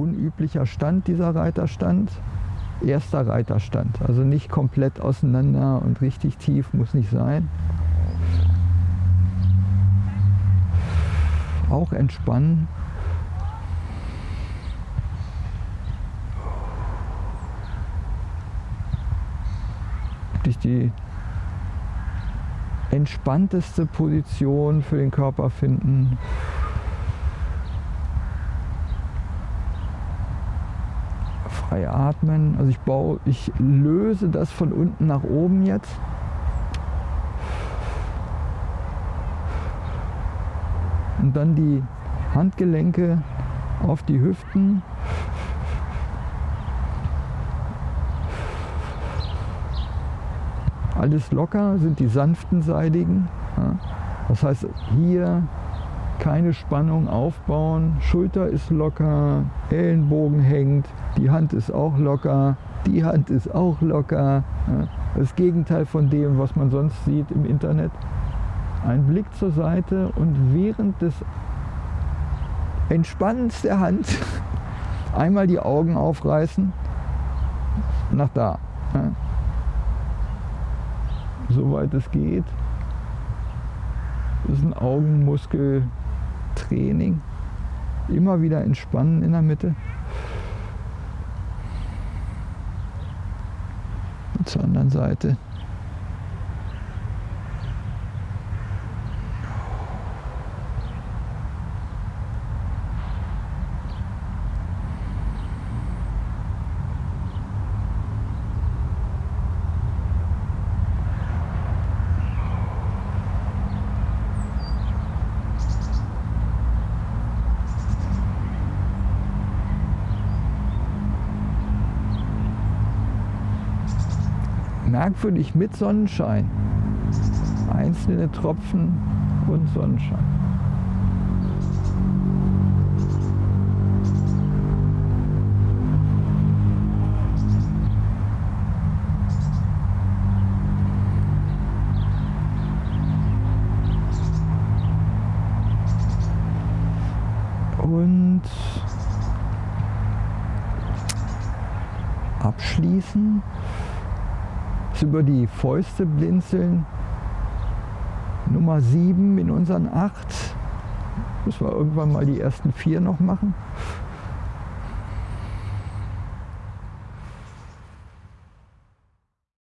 unüblicher Stand, dieser Reiterstand. Erster Reiterstand, also nicht komplett auseinander und richtig tief, muss nicht sein. Auch entspannen. Wirklich die entspannteste Position für den Körper finden. Frei atmen. Also ich baue, ich löse das von unten nach oben jetzt. Und dann die Handgelenke auf die Hüften. Alles locker, sind die sanften Seidigen. Das heißt, hier keine Spannung aufbauen, Schulter ist locker, Ellenbogen hängt, die Hand ist auch locker, die Hand ist auch locker. Das Gegenteil von dem, was man sonst sieht im Internet. Ein Blick zur Seite und während des Entspannens der Hand einmal die Augen aufreißen, nach da soweit es geht. Ist ein Augenmuskeltraining. Immer wieder entspannen in der Mitte. Und zur anderen Seite. Merkwürdig mit Sonnenschein. Einzelne Tropfen und Sonnenschein. Und abschließen über die Fäuste blinzeln. Nummer 7 in unseren 8. Müssen wir irgendwann mal die ersten vier noch machen.